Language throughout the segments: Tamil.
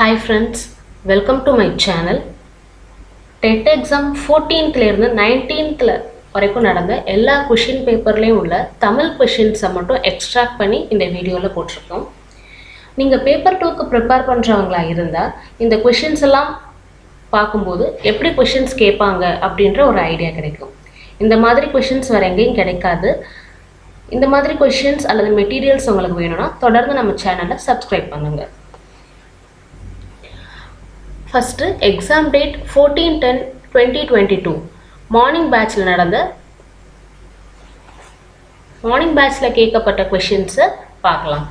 Hi friends welcome to my channel TET exam ஃபோர்டீன்த்லேருந்து நைன்டீன்த்தில் வரைக்கும் நடந்த எல்லா கொஷின் பேப்பர்லேயும் உள்ள தமிழ் கொஷின்ஸை மட்டும் எக்ஸ்ட்ராக்ட் பண்ணி இந்த வீடியோவில் போட்டிருக்கோம். நீங்கள் பேப்பர் டூக்கு ப்ரிப்பேர் பண்ணுறவங்களா இருந்தால் இந்த கொஷின்ஸ் எல்லாம் பார்க்கும்போது எப்படி கொஷின்ஸ் கேட்பாங்க அப்படின்ற ஒரு ஐடியா கிடைக்கும். இந்த மாதிரி கொஷின்ஸ் வேறு எங்கேயும் கிடைக்காது. இந்த மாதிரி கொஷின்ஸ் அல்லது மெட்டீரியல்ஸ் உங்களுக்கு வேணும்னா தொடர்ந்து நம்ம சேனலை சப்ஸ்கிரைப் பண்ணுங்கள் first exam date fourteen ten twenty twenty two morning பேட்சில் நடந்த மார்னிங் பேட்சில் கேட்கப்பட்ட கொஷின்ஸை பார்க்கலாம்.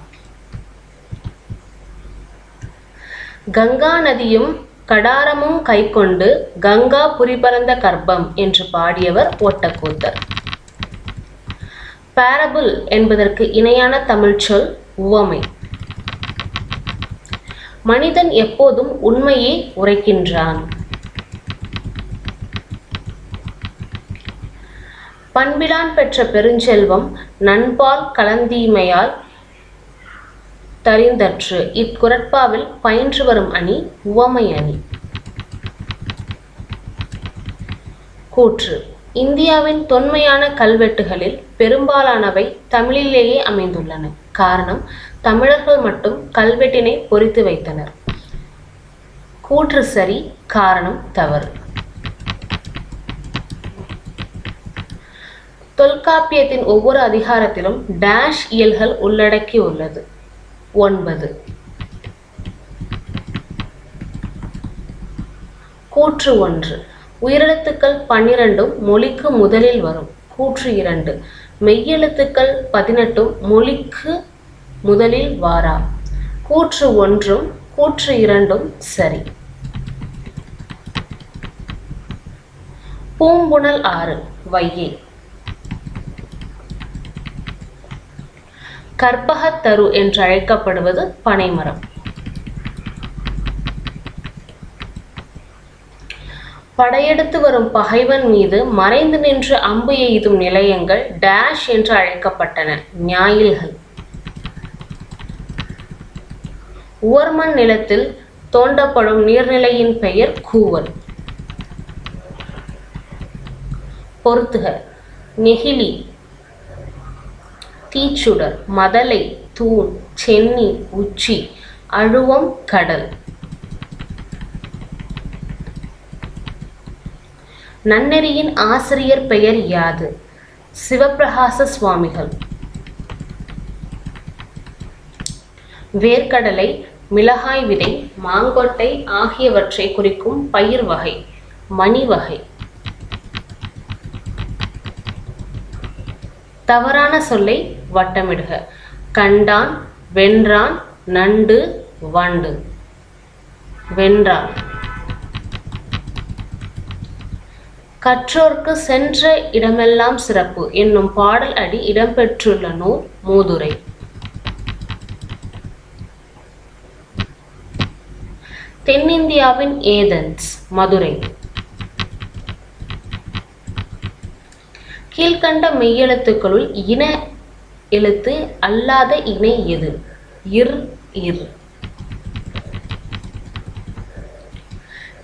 கங்கா நதியும் கடாரமும் கைக்கொண்டு கங்கா புரிபரந்த கர்ப்பம் என்று பாடியவர் ஓட்டக்கூத்தர். பேரபிள் என்பதற்கு இணையான தமிழ் சொல் உவமை. மனிதன் எப்போதும் உண்மையை உரைக்கின்றான். பண்பிலான் பெற்ற பெருஞ்செல்வம் நண்பால் கலந்தீமையால் தரிந்தற்று. இக்குரட்பாவில் பயின்று வரும் அணி உவமை அணி. கூற்று. இந்தியாவின் தொன்மையான கல்வெட்டுகளில் பெரும்பாலானவை தமிழிலேயே அமைந்துள்ளன. காரணம் தமிழர்கள் மட்டும் கல்வெட்டினை பொறித்து வைத்தனர். கூற்று சரி காரணம் தவறு. தொல்காப்பியத்தின் ஒவ்வொரு அதிகாரத்திலும் டேஷ் இயல்கள் உள்ளடக்கி உள்ளது ஒன்பது. கூற்று ஒன்று. உயிரெழுத்துக்கள் பன்னிரண்டும் மொழிக்கு முதலில் வரும். கூற்று இரண்டு. மெய்யெழுத்துக்கள் பதினெட்டும் மொழிக்கு முதலில் வாரா. கூற்று ஒன்றும் கூற்று இரண்டும் சரி. பூம்புணல் ஆறு வையை. கற்பகத்தரு என்று அழைக்கப்படுவது பனைமரம். படையெடுத்து வரும் பகைவன் மீது மறைந்து நின்று அம்பு எய்தும் நிலையங்கள் டேஷ் என்று அழைக்கப்பட்டன. ஞாயில்கள். உவர்மண் நிலத்தில் தோண்டப்படும் நீர்நிலையின் பெயர் கூவல். பொருத்துக நெகிழி தீச்சுடர் மதலை தூண் சென்னி உச்சி அழுவம் கடல். நன்னெறியின் ஆசிரியர் பெயர் யாது? சிவப்பிரகாச சுவாமிகள். வேர்க்கடலை மிளகாய் விதை மாங்கொட்டை ஆகியவற்றை குறிக்கும் பயிர் வகை மணி வகை. தவறான சொல்லை வட்டமிடுக. கண்டான் வென்றான் நண்டு வண்டு. வென்றான். கற்றோர்க்கு சென்ற இடமெல்லாம் சிறப்பு. என்னும் பாடல் அடி இடம்பெற்றுள்ள நூல் மூதுரை. தென்னிந்தியாவின் ஏதன்ஸ் மதுரை. கீழ்கண்ட மெய்யெழுத்துக்களுள் இன எழுத்து அல்லாத இணை எது? இர் இர்.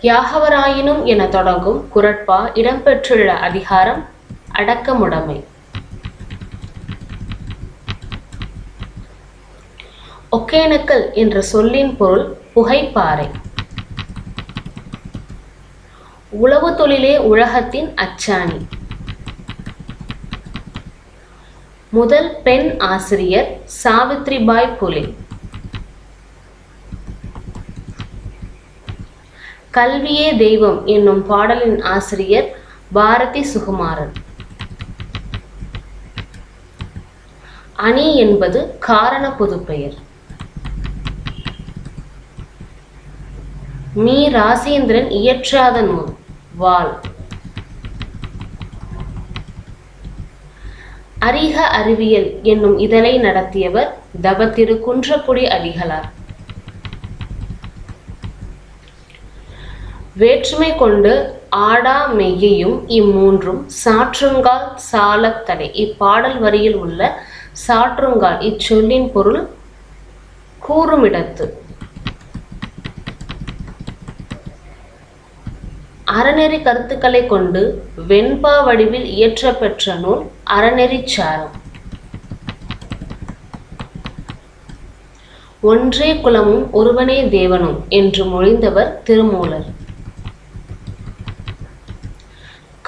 யாகவராயினும் என தொடங்கும் குரட்பா இடம்பெற்றுள்ள அதிகாரம் அடக்கமுடைமை. ஒகேனக்கல் என்ற சொல்லின் பொருள் புகைப்பாறை. உளவு தொழிலே உலகத்தின் அச்சாணி. முதல் பெண் ஆசிரியர் சாவித்ரிபாய் புலே. கல்வியே தெய்வம் என்னும் பாடலின் ஆசிரியர் பாரதி சுகுமாரன். அணி என்பது காரண பொதுப்பெயர். மீ. ராசேந்திரன் இயற்றாத நூல். வால் அரிக அறிவியல் என்னும் இதழை நடத்தியவர் தவ திரு குன்றக்குடி அடிகளார் வேற்றுமை கொண்டு ஆடா மெய்யையும் இம்மூன்றும் சாற்றுங்கால் சாலத்தடை இப்பாடல் வரியில் உள்ள சாற்றுங்கால் இச்சொல்லின் பொருள் கூறுமிடத்து. அறநெறி கருத்துக்களை கொண்டு வெண்பா வடிவில் இயற்றப்பெற்ற நூல் அறநெறிச் சாரம். ஒன்றே குலமும் ஒருவனே தேவனும் என்று மொழிந்தவர் திருமூலர்.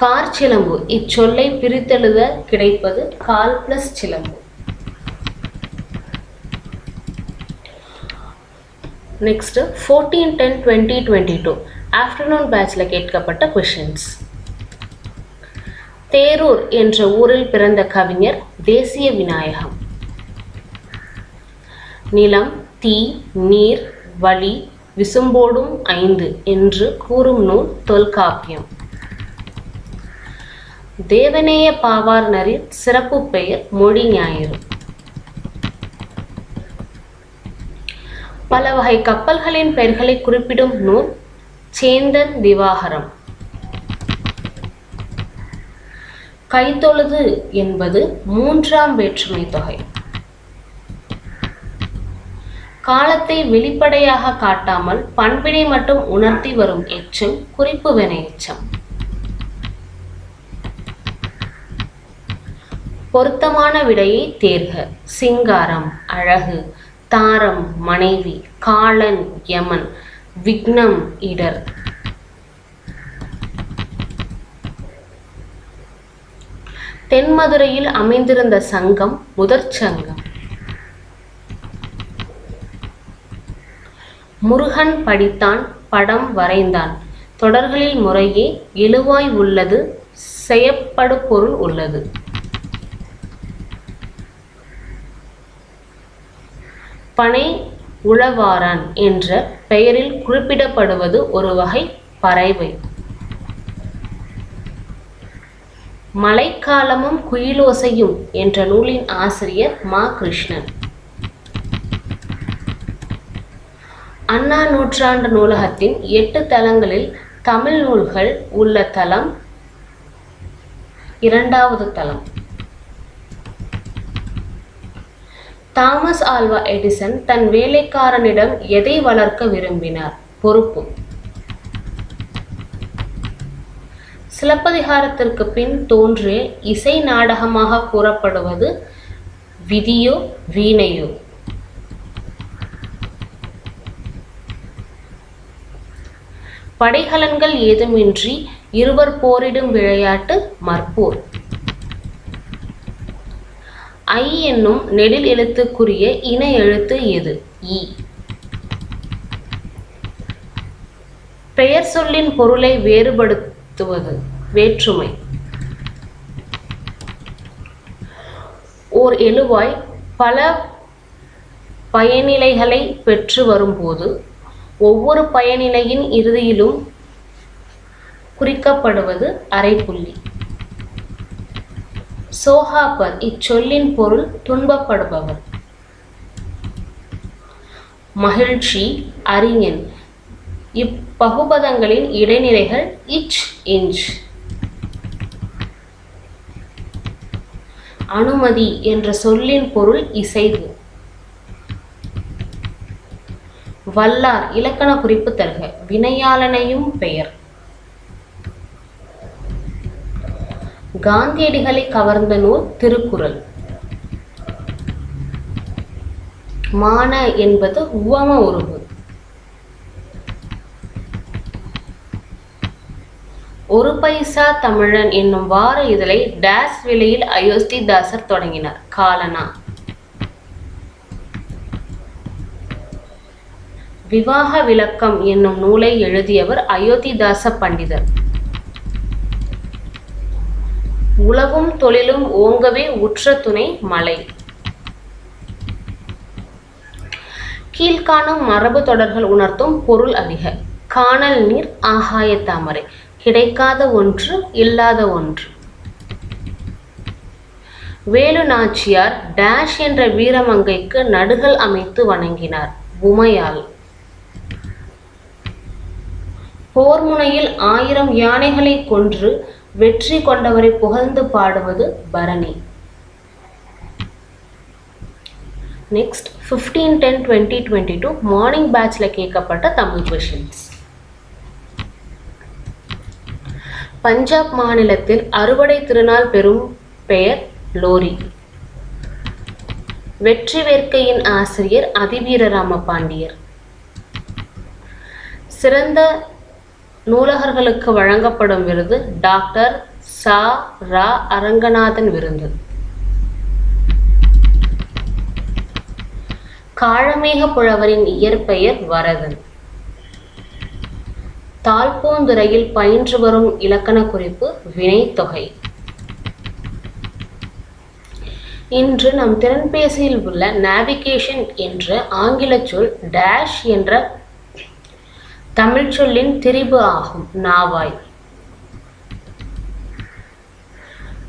கார் சிலம்பு இச்சொல்லை பிரித்தெழுத கிடைப்பது கால் பிளஸ் சிலம்பு. Next fourteen ten twenty twenty two afternoon பேட்சில் கேட்கப்பட்ட கொஷின்ஸ் தேரூர் என்ற ஊரில் பிறந்த கவிஞர் தேசிய விநாயகம். நிலம் தீ நீர் வழி விசும்போடும் ஐந்து என்று கூறும் நூல் தொல்காப்பியம். தேவநேய பாவாணரின் சிறப்பு பெயர் மொழி ஞாயிறு. பல வகை கப்பல்களின் பெயர்களை குறிப்பிடும் நூல் சேந்தன் திவாகரம் கைத்தொழுது என்பது மூன்றாம் வேற்றுமை தொகை. காலத்தை வெளிப்படையாக காட்டாமல் பண்பினை மட்டும் உணர்த்தி வரும் எச்சம் குறிப்பு வினை எச்சம். பொருத்தமான விடையை தேர்க. சிங்காரம் அழகு தாரம் மனைவி காளன் யமன் விக்னம் இடர். தென்மதுரையில் அமைந்திருந்த சங்கம் முதற் சங்கம். முருகன் படித்தான் படம் வரைந்தான். தொடர்களில் முறையே எழுவாய் உள்ளது செயப்படு பொருள் உள்ளது. பனை உழவாரான் என்ற பெயரில் குறிப்பிடப்படுவது ஒரு வகை பறவை. மழைக்காலமும் குயிலோசையும் என்ற நூலின் ஆசிரியர் மா கிருஷ்ணன். அண்ணா நூற்றாண்டு நூலகத்தின் எட்டு தளங்களில் தமிழ் நூல்கள் உள்ள தளம் இரண்டாவது தளம். தாமஸ் ஆல்வா எடிசன் தன் வேலைக்காரனிடம் எதை வளர்க்க விரும்பினார்? பொறுப்பு. சிலப்பதிகாரத்திற்கு பின் தோன்றிய இசை நாடகமாக கூறப்படுவது விதியோ வீணையோ? படைகலன்கள் ஏதுமின்றி இருவர் போரிடும் விளையாட்டு மற்போர். ஐ என்னும் நெடில் எழுத்துக்குரிய இன எழுத்து எது? இ. பெயர் சொல்லின் பொருளை வேறுபடுத்துவது வேற்றுமை. ஓர் எழுவாய் பல பயனிலைகளை பெற்று வரும்போது ஒவ்வொரு பயனிலையின் இறுதியிலும் குறிக்கப்படுவது அரைப்புள்ளி. சோகாப்பர் இச்சொல்லின் பொருள் துன்பப்படுபவர். மகிழ்ச்சி அறிஞன். இப்பகுபதங்களின் இடைநிலைகள் இச் இன்ச் அனுமதி என்ற சொல்லின் பொருள் இசைவு. வல்லார் இலக்கண குறிப்பு தருக. வினையாளனையும் பெயர். காந்தியடிகளை கவர்ந்த நூல் திருக்குறள். மான என்பது உவம உருவு ஒரு பைசா தமிழன் என்னும் வார இதழை டேஸ் விலையில் அயோத்திதாசர் தொடங்கினார். காலனா. விவாக விளக்கம் என்னும் நூலை எழுதியவர் அயோத்திதாச பண்டிதர். உலகும் தொழிலும் ஓங்கவே உற்ற துணை மலை. கீழ்காணும் மரபு தொடர்கள் உணர்த்தும் பொருள் அதிக. காணல் நீர் ஆகாய தாமரை. கிடைக்காத ஒன்று இல்லாத ஒன்று. வேலு நாச்சியார் டேஷ் என்ற வீரமங்கைக்கு நடுகள் அமைத்து வணங்கினார். உமையால். போர் முனையில் ஆயிரம் யானைகளை கொன்று வெற்றி கொண்டவரை புகழ்ந்து பாடுவது Bharani. Next fifteen ten twenty twenty two morning பேட்சில் கேட்கப்பட்ட தமிழ் கொஷின்ஸ் பஞ்சாப் மாநிலத்தில் அறுவடை திருநாள் பெறும் பெயர் லோரி. வெற்றி வேர்க்கையின் ஆசிரியர் அதிவீர ராமபாண்டியர் சிறந்த நூலகர்களுக்கு வழங்கப்படும் விருது டாக்டர் சா. ரா. அரங்கநாதன் விருது காழமேக புலவரின் இயற்பெயர் வரதன் தாழ்பூந்துறையில் பயின்று வரும் இலக்கண குறிப்பு வினைத்தொகை இன்று நம் திறன்பேசியில் உள்ள நேவிகேஷன் என்ற ஆங்கில சொல் டேஷ் என்ற தமிழ் சொல்லின் திரிபு ஆகும். நாவாய்.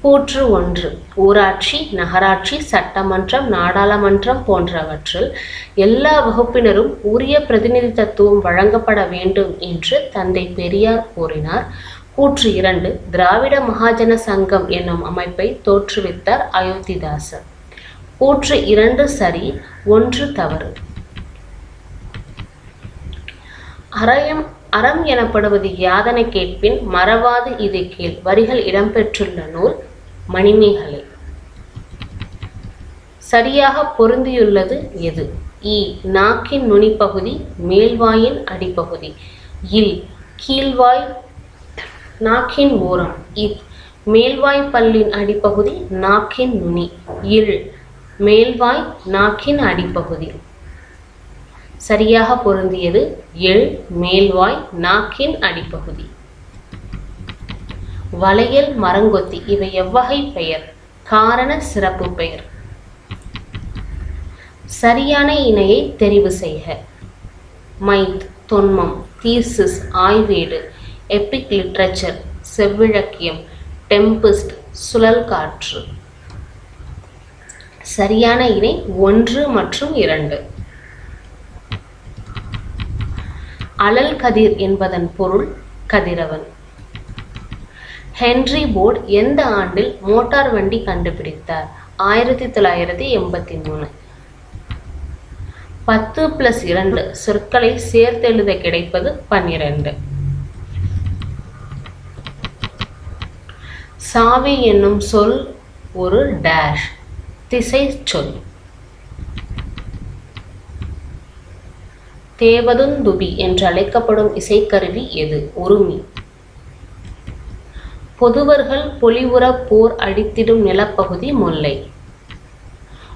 கூற்று ஒன்று. ஊராட்சி நகராட்சி சட்டமன்றம் நாடாளுமன்றம் போன்றவற்றில் எல்லா வகுப்பினரும் உரிய பிரதிநிதித்துவம் வழங்கப்பட வேண்டும் என்று தந்தை பெரியார் கூறினார். கூற்று இரண்டு. திராவிட மகாஜன சங்கம் என்னும் அமைப்பை தோற்றுவித்தார் அயோத்திதாசர். கூற்று இரண்டு சரி ஒன்று தவறு. அறயம் அறம் எனப்படுவது யாதனை கேட்பின் மறவாது இது கீழ் வரிகள் இடம்பெற்றுள்ள நூல் மணிமேகலை. சரியாக பொருந்தியுள்ளது எது? இ. நாக்கின் நுனிப்பகுதி மேல்வாயின் அடிப்பகுதி. இல். கீழ்வாய் நாக்கின் ஓரம். இத் மேல்வாய் பல்லின் அடிப்பகுதி நாக்கின் நுனி. இல். மேல்வாய் நாக்கின் அடிப்பகுதி. சரியாக பொருந்தியது எள் மேல்வாய் நாக்கின் அடிப்பகுதி. வளையல் மரங்கொத்தி இவை எவ்வகை பெயர். காரண சிறப்பு பெயர். சரியான இணையை தெரிவு செய்க. மைத் தொன்மம் தீசிஸ் ஆய்வேடு எப்பிக் லிட்ரேச்சர் செவ்விழக்கியம் டெம்பிஸ்ட் சுழல் காற்று சரியான இணை ஒன்று மற்றும் இரண்டு. அலல் கதிர் என்பதன் பொருள் கதிரவன். ஹென்றி போர்டு எந்த ஆண்டில் மோட்டார் வண்டி கண்டுபிடித்தார்? ஆயிரத்தி தொள்ளாயிரத்தி எண்பத்தி மூணு. பத்து பிளஸ் இரண்டு சொற்களை சேர்த்தெழுத கிடைப்பது பன்னிரண்டு. சாவி என்னும் சொல் ஒரு டேஷ் திசை சொல். தேவதுந்துபி என்று அழைக்கப்படும் இசைக்கருவி எது? உருமி. பொதுவர்கள் பொலிவுற போர் அடித்திடும் நிலப்பகுதி முல்லை.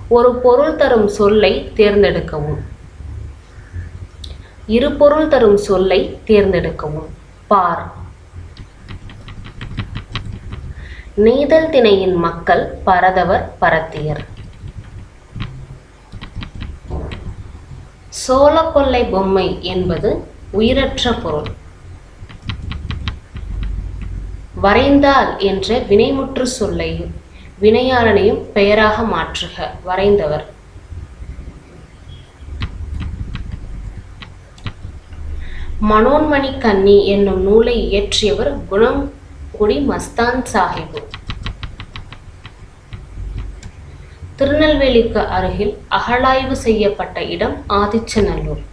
ஒரு பொருள் தரும் சொல்லை தேர்ந்தெடுக்கவும். இரு பொருள் தரும் சொல்லை தேர்ந்தெடுக்கவும். பார். நெய்தல் திணையின் மக்கள் பரதவர் பரத்தியர். சோளக்கொல்லை பொம்மை என்பது உயிரற்ற பொருள். வரைந்தால் என்ற வினைமுற்று சொல்லையும் வினையாளனையும் பெயராக மாற்றுக வரைந்தவர். மனோன்மணி கன்னி என்னும் நூலை இயற்றியவர் குணங்குடி மஸ்தான் சாஹிபு. திருநெல்வேலிக்கு அருகில் அகழாய்வு செய்யப்பட்ட இடம் ஆதிச்சநல்லூர்.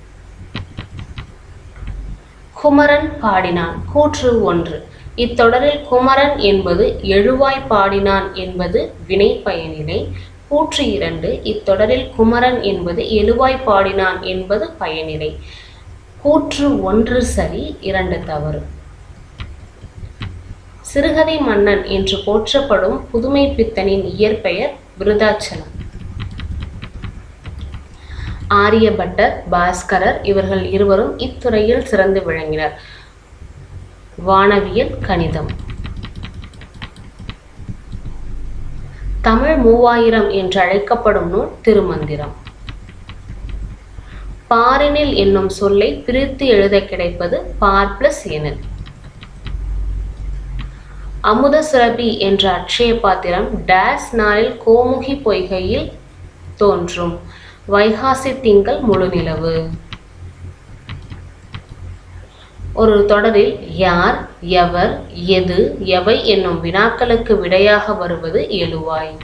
குமரன் பாடினான் கூற்று ஒன்று. இத்தொடரில் குமரன் என்பது எழுவாய் பாடினான் என்பது வினை பயனிலை. கூற்று இரண்டு. இத்தொடரில் குமரன் என்பது எழுவாய் பாடினான் என்பது பயனிலை. கூற்று ஒன்று சரி இரண்டு தவறு. சிறுகதை மன்னன் என்று போற்றப்படும் புதுமை பித்தனின் இயற்பெயர் விருதாச்சலம். ஆரியபட்டர் பாஸ்கரர் இவர்கள் இருவரும் இத்துறையில் சிறந்து விளங்கினர். வானவியல் கணிதம். தமிழ் மூவாயிரம் என்று அழைக்கப்படும் நூல் திருமந்திரம். பாரினில் என்னும் சொல்லை பிரித்து எழுத கிடைப்பது பார் பிளஸ் எனில். அமுத சுரபி என்ற அட்சய பாத்திரம் டேஸ் நாளில் கோமுகி பொய்கையில் தோன்றும். வைகாசி திங்கள் முழுநிலவு ஒரு தொடரில் யார் எவர் எது எவை என்னும் வினாக்களுக்கு விடையாக வருவது எழுவாய்.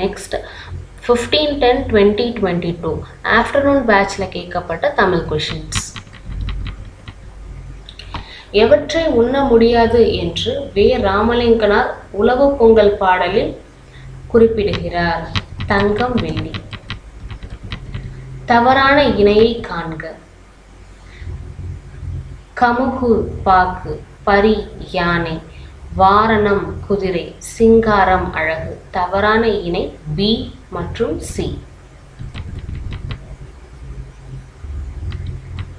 Next fifteen ten twenty twenty two afternoon பேட்சில் கேட்கப்பட்ட தமிழ் கொஷின்ஸ் எவற்றை உண்ண முடியாது என்று வே. ராமலிங்கனார் உழவு பொங்கல் பாடலில் குறிப்பிடுகிறார். தங்கம் வெள்ளி. தவறான இணையை காண்க. கமுகு பாக்கு பரி யானை வாரணம் குதிரை சிங்காரம் அழகு. தவறான இணை பி மற்றும் சி.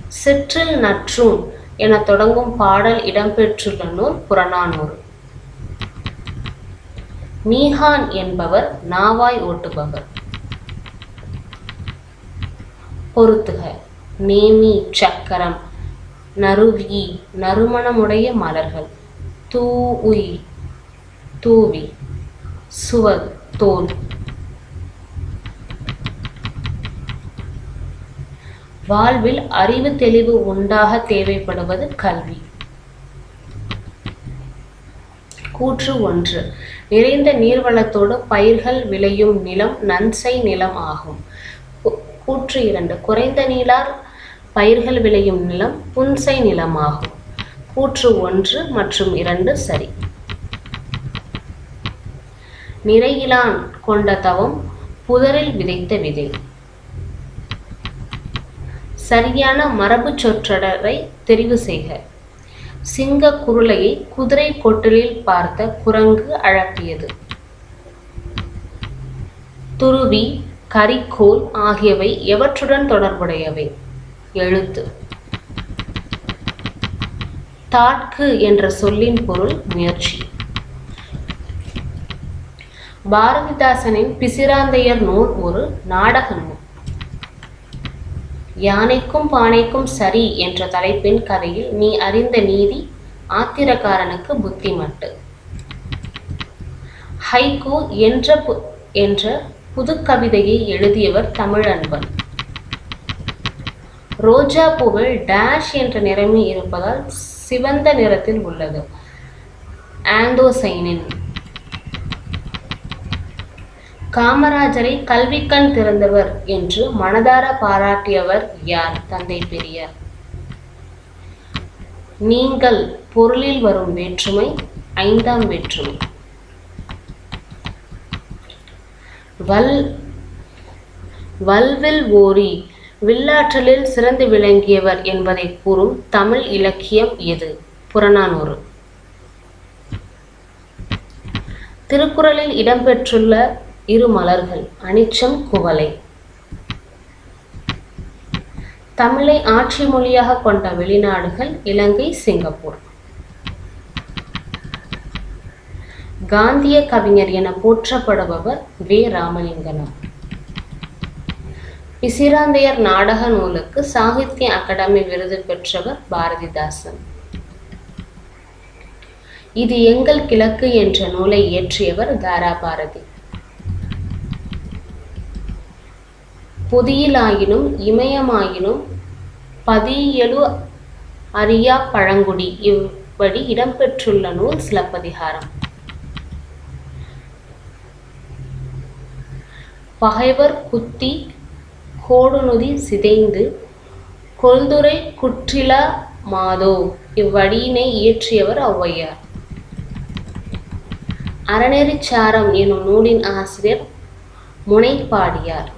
சிற்றில் நற்றும் என தொடங்கும் பாடல் இடம்பெற்றுள்ள நூல் புறநானூறு. நீஹான் என்பவர் நாவாய் ஓட்டுபவர். பொருத்துக நேமி சக்கரம் நறுவி நறுமணமுடைய மலர்கள் தூஉய் தூவி சுவ தோல் வாழ்வில் அறிவு தெளிவு உண்டாக தேவைப்படுவது கல்வி. கூற்று ஒன்று. நிறைந்த நீர்வளத்தோடு பயிர்கள் விளையும் நிலம் நன்சை நிலம் ஆகும். கூற்று இரண்டு. குறைந்த நீளார் பயிர்கள் விளையும் நிலம் புன்சை நிலமாகும் கூற்று ஒன்று மற்றும் இரண்டு சரி. நிறையிலான் கொண்ட தவம் புதரில் விதைத்த விதை. சரியான மரபு சொற்றொடரை தெரிவு செய்க. சிங்க குருளையை குதிரை கொட்டலில் பார்த்த குரங்கு அழப்பியது. துருவி கரிக்கோல் ஆகியவை எவற்றுடன் தொடர்புடையவை? எழுத்து. தாட்கு என்ற சொல்லின் பொருள் முயற்சி. பாரதிதாசனின் பிசிராந்தையர் நூல் ஒரு நாடக நூல். யானைக்கும் பானைக்கும் சரி என்ற தலைப்பின் கதையில் நீ அறிந்த நீதி ஆத்திரக்காரனுக்கு புத்திமட்டு. ஹைகோ என்ற பு- என்ற புதுக்கவிதையை எழுதியவர் தமிழன்பன். ரோஜா பூவில் டேஷ் என்ற நிறமி இருப்பதால் சிவந்த நிறத்தில் உள்ளது. ஆந்தோசைனின் காமராஜரை கல்விக்கண் திறந்தவர் என்று மனதார பாராட்டியவர் யார் தந்தை பெரியார்? நீங்கள் பொருளில் வரும் வேற்றுமை ஐந்தாம் வேற்றுமை. வல் வல்வில் ஓரி வில்லாற்றலில் சிறந்து விளங்கியவர் என்பதை கூறும் தமிழ் இலக்கியம் எது? புறநானூறு. திருக்குறளில் இடம்பெற்றுள்ள இரு மலர்கள் அனிச்சம் குவலை தமிழை ஆட்சி மொழியாக கொண்ட வெளிநாடுகள் இலங்கை சிங்கப்பூர். காந்திய கவிஞர் என போற்றப்படுபவர் வே. ராமலிங்கனார். பிசிராந்தையர் நாடக நூலுக்கு சாகித்ய அகாடமி விருது பெற்றவர் பாரதிதாசன். இது எங்கள் கிழக்கு என்ற நூலை இயற்றியவர் தாரா பாரதி. பொதியிலாயினும் இமயமாயினும் பதியலு அரியா பழங்குடி. இவ்வடி இடம்பெற்றுள்ள நூல் சிலப்பதிகாரம். பகைவர் குத்தி கோடுநுதி சிதைந்து கொல்துரை குற்றிலா மாதோ? இவ்வடியினை இயற்றியவர் ஔவையார். அறநெறிச்சாரம் எனும் நூலின் ஆசிரியர் முனைப்பாடியார்.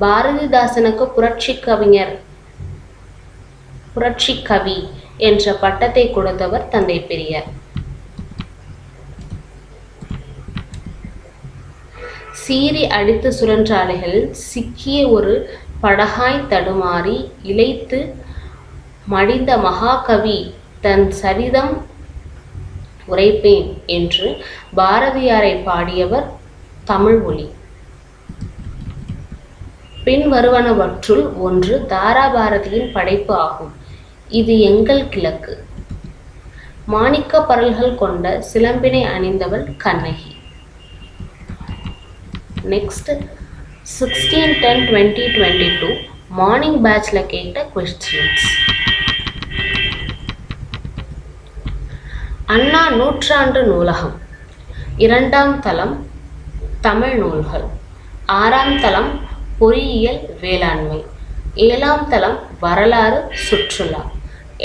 பாரதிதாசனுக்கு புரட்சி கவிஞர் புரட்சி கவி என்ற பட்டத்தை கொடுத்தவர் தந்தை பெரியார். சீறி அடித்து சுழன்ற சிக்கிய ஒரு படகாய் தடுமாறி இழைத்து மடிந்த மகாகவி தன் சரிதம் உரைப்பேன் என்று பாரதியாரை பாடியவர் தமிழ் ஒலி பின் வருவனவற்றுள் ஒன்று தாராபாரதியின் படைப்பு ஆகும். இது எங்கள் கிழக்கு. மாணிக்க பரல்கள் கொண்ட சிலம்பினை அணிந்தவள் Kannagi. Next sixteen ten twenty twenty two morning பேட்ச்ல கேட்ட கொஸ்டின்ஸ் அண்ணா நூற்றாண்டு நூலகம். இரண்டாம் தளம் தமிழ் நூல்கள். ஆறாம் தளம் பொறியியல் வேளாண்மை. ஏழாம் தளம் வரலாறு சுற்றுலா.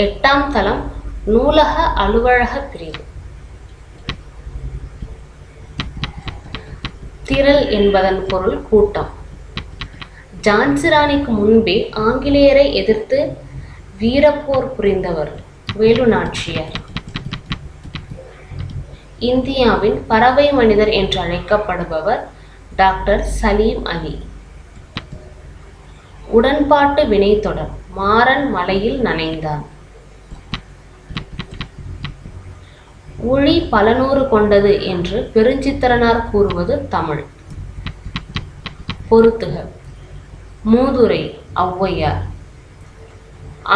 எட்டாம் தளம் நூலக அலுவலக பிரிவு. திரள் என்பதன் பொருள் கூட்டம். ஜான்சிராணிக்கு முன்பே ஆங்கிலேயரை எதிர்த்து வீரப்போர் புரிந்தவர் வேலு நாச்சியார் இந்தியாவின் பறவை மனிதர் என்று அழைக்கப்படுபவர் டாக்டர் சலீம் அலி. உடன்பாட்டு வினைத்தொடர் மாறன் மலையில் நனைந்தான். ஒளி பலநூறு கொண்டது என்று பெருஞ்சித்திரனார் கூறுவது தமிழ். பொருத்துக மூதுரை ஔவையார்.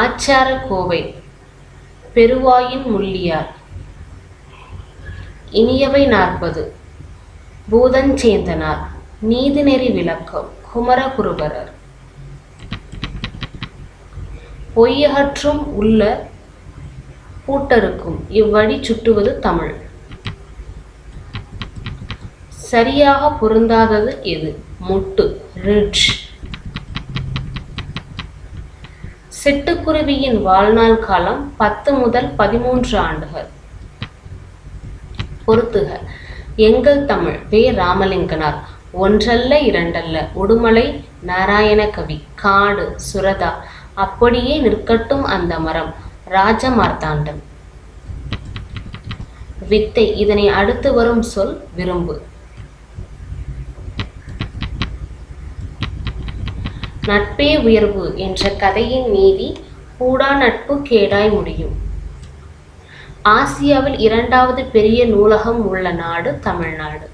ஆச்சார கோவை பெருவாயின் முள்ளியார். இனியவை நாற்பது. பூதஞ்சேந்தனார். நீதிநெறி விளக்கம் குமரகுருபரர். பொய்யகற்றும் உள்ள பூட்டருக்கும். இவ்வழி சுட்டுவது தமிழ். சரியாக பொருந்தாதது எது? முட்டு ரிட்ஜ். சிட்டுக்குருவியின் வாழ்நாள் காலம் பத்து முதல் பதிமூன்று ஆண்டுகள். பொறுத்துக எங்கள் தமிழ் வே. ராமலிங்கனார். ஒன்றல்ல இரண்டல்ல உடுமலை நாராயண கவி காடு சுரதா அப்படியே நிற்கட்டும் அந்த மரம். ராஜமார்த்தாண்டன் வித்தை இதனை அடுத்து வரும் சொல் விரும்பு. நட்பே உயர்வு என்ற கதையின் நீதி கூடா நட்பு கேடாய் முடியும். ஆசியாவில் இரண்டாவது பெரிய நூலகம் உள்ள நாடு தமிழ்நாடு.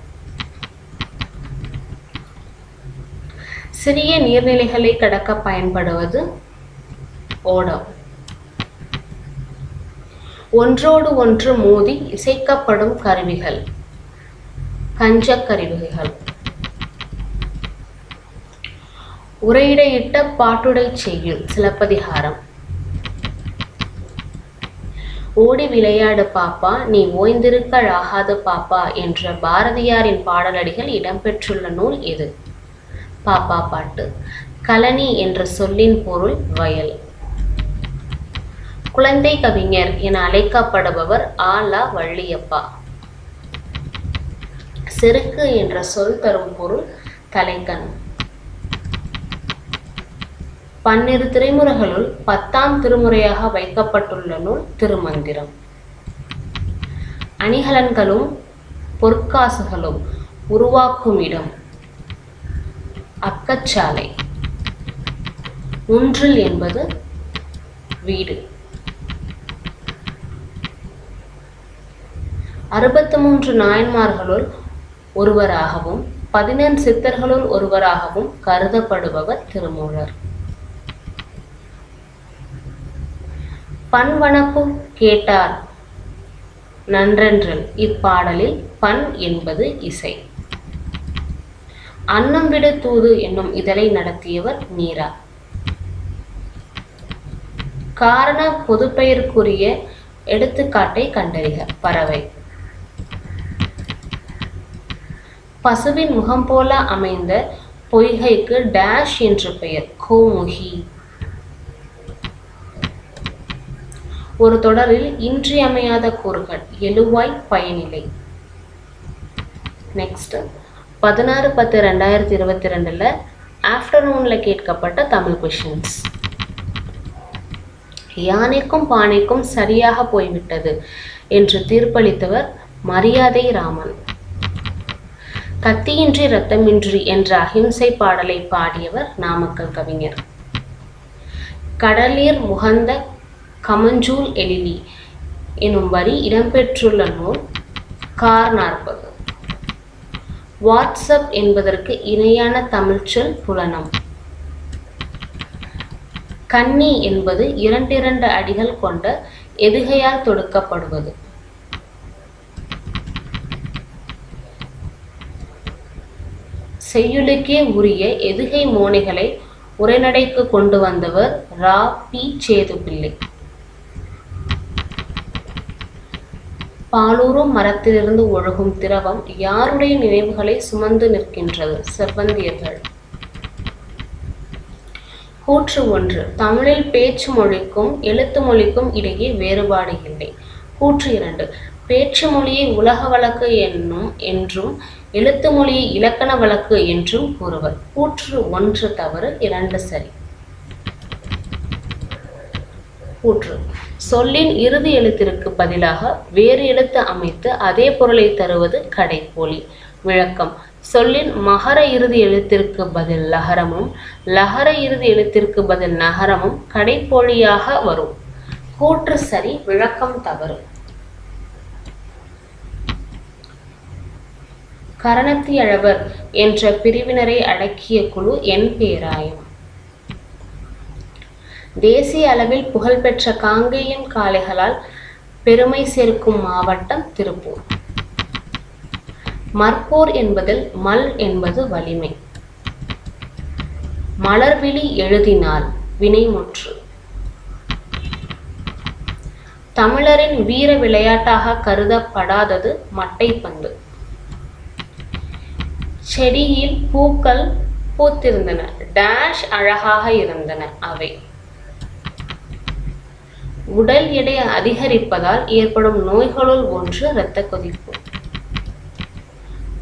சிறிய நீர்நிலைகளை கடக்க பயன்படுவது ஓடம். ஒன்றோடு ஒன்று மோதி இசைக்கப்படும் கருவிகள். கஞ்சக் கருவிகள். உரையிடையிட்ட பாட்டுடை செய்யுள் சிலப்பதிகாரம். ஓடி விளையாடு பாப்பா நீ ஓய்ந்திருக்கழாகாது பாப்பா என்ற பாரதியாரின் பாடலடிகள் இடம்பெற்றுள்ள நூல் எது பாப்பா பாட்டு. கலனி என்ற சொல்லின் பொருள் வயல். குழந்தை கவிஞர் என அழைக்கப்படுபவர் ஆலா வள்ளியப்பா. செருக்கு என்ற சொல் தரும் பொருள் தலைக்கண். பன்னிரு திருமுறைகளுள் பத்தாம் திருமுறையாக வைக்கப்பட்டுள்ள நூல் திருமந்திரம். அணிகலன்களும் பொற்காசுகளும் உருவாக்கும் இடம் அக்கச்சாலை. ஒன்றில் என்பது வீடு. அறுபத்து மூன்று நாயன்மார்களுள் ஒருவராகவும் பதினெண் சித்தர்களுள் ஒருவராகவும் கருதப்படுபவர் திருமூலர். பண்வனப்பு கேட்டார் நன்றென்றல். இப்பாடலில் பண் என்பது இசை. அன்னம் விடு தூது என்னும் இதழை நடத்தியவர் மீரா. காரண பொதுப்பெயருக்குரிய எடுத்துக்காட்டை கண்டறிக. பறவை. பசுவின் முகம் போல அமைந்த பொய்கைக்கு டேஷ் என்று பெயர். கோமுகி. ஒரு தொடரில் இன்றியமையாத கூறுகள். எழுவாய் பயனிலை. நெக்ஸ்ட் பதினாறு பத்து ரெண்டாயிரத்தி இருபத்தி ரெண்டில் ஆஃப்டர்நூனில் கேட்கப்பட்ட தமிழ் கொஷின்ஸ் யானைக்கும் பானைக்கும் சரியாக போய்விட்டது என்று தீர்ப்பளித்தவர் மரியாதை ராமன். கத்தியின்றி இரத்தமின்றி என்ற அகிம்சை பாடலை பாடியவர் நாமக்கல் கவிஞர். கடலீர் முகந்த கமஞ்சூல் எழிலி எனும் வரி இடம்பெற்றுள்ள நூல் கார் நாற்பது வாட்ஸ்அப் என்பதற்கு இணையான தமிழ்ச்சொல் புலனம். கன்னி என்பது இரண்டிரண்டு அடிகள் கொண்ட எதுகையால் தொடுக்கப்படுவது? செய்யுளுக்கே உரிய எதுகை மோனைகளை உரைநடைக்கு கொண்டு வந்தவர் ரா. பி. சேதுப்பிள்ளை. பாலூரும் மரத்திலிருந்து ஒழுகும் திரவம் யாருடைய நினைவுகளை சுமந்து நிற்கின்றது? செவ்வந்தியர்கள். கூற்று ஒன்று. தமிழில் பேச்சு மொழிக்கும் எழுத்து மொழிக்கும் இடையே வேறுபாடு இல்லை. கூற்று இரண்டு. பேச்சு மொழியை உலக வழக்கு என்னும் என்றும் எழுத்து மொழியை இலக்கண வழக்கு என்றும் கூறுவர். கூற்று ஒன்று தவறு இரண்டு சரி. கூற்று. சொல்லின் இறுதி எழுத்திற்கு பதிலாக வேறு எழுத்து அமைத்து அதே பொருளை தருவது கடைப்போலி விளக்கம். சொல்லின் மகர இறுதி எழுத்திற்கு பதில் லகரமும் லகர இறுதி எழுத்திற்கு பதில் நகரமும் கடைப்போலியாக வரும். கூற்று சரி விளக்கம் தவறு. கரணத்தியழவர் என்ற பிரிவினரை அடக்கிய குழு என் பேராயம். தேசிய அளவில் புகழ்பெற்ற காங்கேயம் காளைகளால் பெருமை சேர்க்கும் மாவட்டம் திருப்பூர். மற்போர் என்பதில் மல் என்பது வலிமை. மலர்விழி எழுதினால் வினைமுற்று. தமிழரின் வீர விளையாட்டாக கருதப்படாதது மட்டைப்பந்து. செடியில் பூக்கள் பூத்திருந்தன. டேஷ் அழகாக இருந்தன அவை. உடல் எடை அதிகரிப்பதால் ஏற்படும் நோய்களுள் ஒன்று இரத்த கொதிப்பு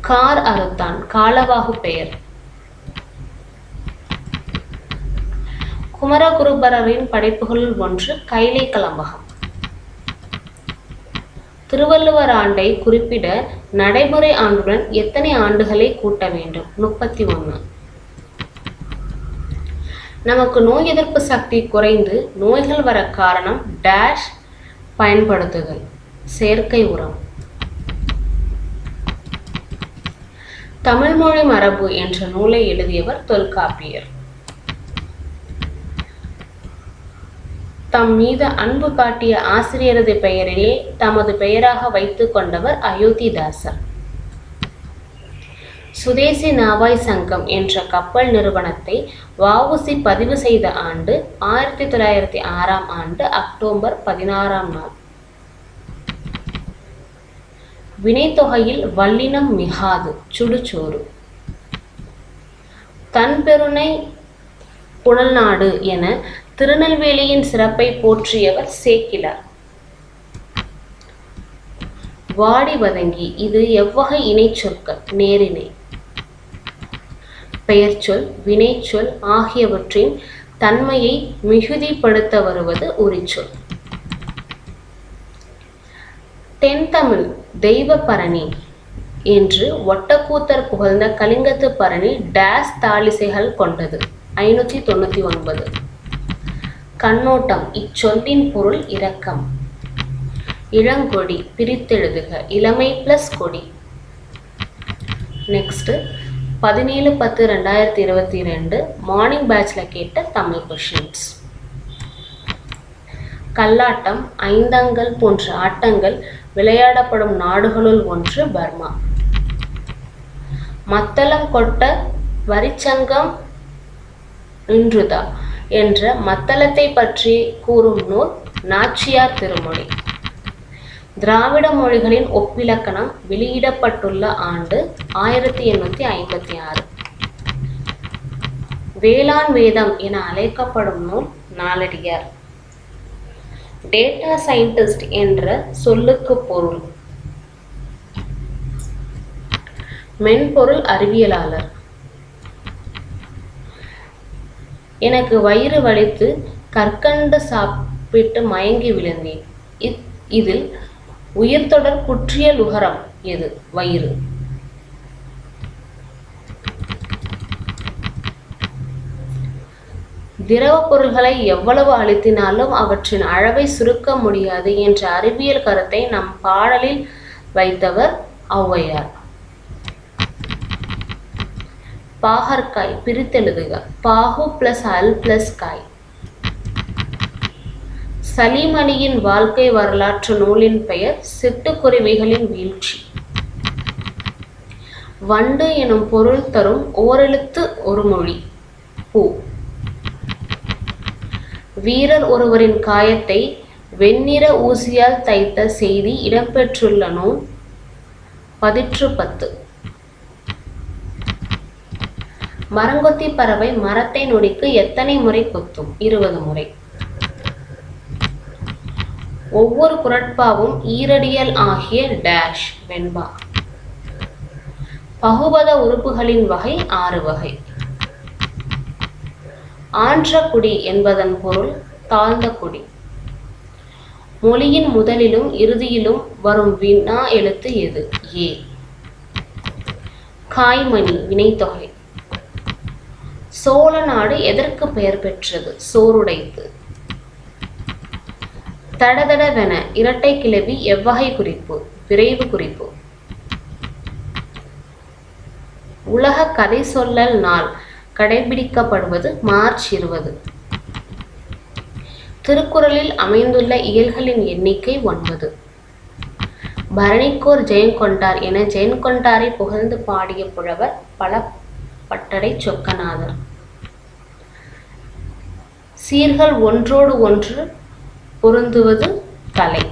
கார் அறுத்தான். காலவாகு பெயர். குமரகுருபரரின் படைப்புகளுள் ஒன்று கைலை கலம்பகம். திருவள்ளுவர் ஆண்டை குறிப்பிட நடைமுறை ஆண்டுடன் எத்தனை ஆண்டுகளை கூட்ட வேண்டும்? முப்பத்தி ஒன்று நமக்கு நோய் எதிர்ப்பு சக்தி குறைந்து நோய்கள் வர காரணம் டேஷ் பயன்படுத்துதல் செயற்கை உரம். தமிழ்மொழி மரபு என்ற நூலை எழுதியவர் தொல்காப்பியர். தம் மீது அன்பு காட்டிய ஆசிரியரது பெயரிலே தமது பெயராக வைத்துக் கொண்டவர் அயோத்திதாசர். சுதேசி நாவாய் சங்கம் என்ற கப்பல் நிறுவனத்தை வஉசி பதிவு செய்த ஆண்டு ஆயிரத்தி தொள்ளாயிரத்தி ஆறாம் ஆண்டு அக்டோபர் பதினாறாம் நாள். வினைத்தொகையில் வல்லினம் மிகாது சுடுசோறு. தன்பெருனை புனல்நாடு என திருநெல்வேலியின் சிறப்பை போற்றியவர் சேக்கிலார் வாடி வதங்கி இது எவ்வகை இணைச்சொற்கள் நேரிணை பெயர்ச்சொல் வினைச்சொல் ஆகியவற்றின் தன்மையை மிகுதிப்படுத்த வருவது உரிச்சொல் தென்தமிழ் தெய்வ பரணி என்று ஒட்டக்கூத்தர் புகழ்ந்த கலிங்கத்து பரணி டேஸ் தாளிசைகள் கொண்டது. ஐநூற்றி தொண்ணூற்றி ஒன்பது. கண்ணோட்டம். இச்சொல்லின் பொருள் இரக்கம். இளங்கொடி பிரித்தெழுதுக. இளமை பிளஸ் கொடி. நெக்ஸ்ட் பதினேழு பத்து ரெண்டாயிரத்தி இருபத்தி ரெண்டு மார்னிங் பேட்ச்ல கேட்ட தமிழ் கொஷின்ஸ் கல்லாட்டம் ஐந்தங்கள் போன்ற ஆட்டங்கள் விளையாடப்படும் நாடுகளுள் ஒன்று பர்மா. மத்தளம் கொட்ட வரிச்சங்கம் நின்றுதா? என்ற மத்தளத்தை பற்றி கூறும் நூல் நாச்சியார் திருமொழி. திராவிட மொழிகளின் ஒப்பிலக்கணம் வெளியிடப்பட்டுள்ள ஆண்டு ஆயிரத்தி எண்ணூற்றி ஐம்பத்தி ஆறு. வேளாண் வேதம் என அழைக்கப்படும் நூல் நாலடியார் டேட்டா சயின்டிஸ்ட் என்ற சொல்லுக்கு பொருள். மென்பொருள் அறிவியலாளர். எனக்கு வயிறு வலித்து கற்கண்டு சாப்பிட்டு மயங்கி விழுந்தேன். இத்- இதில் உயிர்த்தொடர் குற்றியல் உகரம் எது? வயிறு. திரவ பொருள்களை எவ்வளவு அழுத்தினாலும் அவற்றின் அளவை சுருக்க முடியாது என்ற அறிவியல் கருத்தை நம் பாடலில் வைத்தவர் ஔவையார். பாகற்காய் பிரித்தெழுதுக. பாகு பிளஸ் அல் பிளஸ் காய். சலீம் அலியின் வாழ்க்கை வரலாற்று நூலின் பெயர் சிட்டுக்குருவிகளின் வீழ்ச்சி. வண்டு எனும் பொருள் தரும் ஓரெழுத்து ஒரு மொழி பூ. வீரர் ஒருவரின் காயத்தை வெண்ணிற ஊசியால் தைத்த செய்தி இடம்பெற்றுள்ள நூல் பதிற்று பத்து மரங்கொத்தி பறவை மரத்தை நொடிக்கு எத்தனை முறை கொத்தும்? இருபது முறை. ஒவ்வொரு குரட்பாவும் ஈரடியல் ஆகிய டேஷ் வெண்பா. பகுபத உறுப்புகளின் வகை ஆறு வகை. ஆன்ற குடி என்பதன் பொருள் தாழ்ந்த குடி. மொழியின் முதலிலும் இறுதியிலும் வரும் வினா எழுத்து எது? ஏ. காய்மணி வினைத்தொகை. சோழ நாடு எதற்கு பெயர் பெற்றது? சோறுடைத்து தடதடவென இரட்டை கிளவி எவ்வகை குறிப்பு விரைவு குறிப்பு. உலக கதை சொல்லல் நாள் கடைபிடிக்கப்படுவது மார்ச் இருபது. திருக்குறளில் அமைந்துள்ள இயல்களின் எண்ணிக்கை ஒன்பது. பரணிக்கோர் ஜெயங்கொண்டார் என ஜெயங்கொண்டாரை புகழ்ந்து பாடிய புலவர் பல பட்டடை சொக்கநாதர். சீர்கள் ஒன்றோடு ஒன்று பொருந்துவது கலை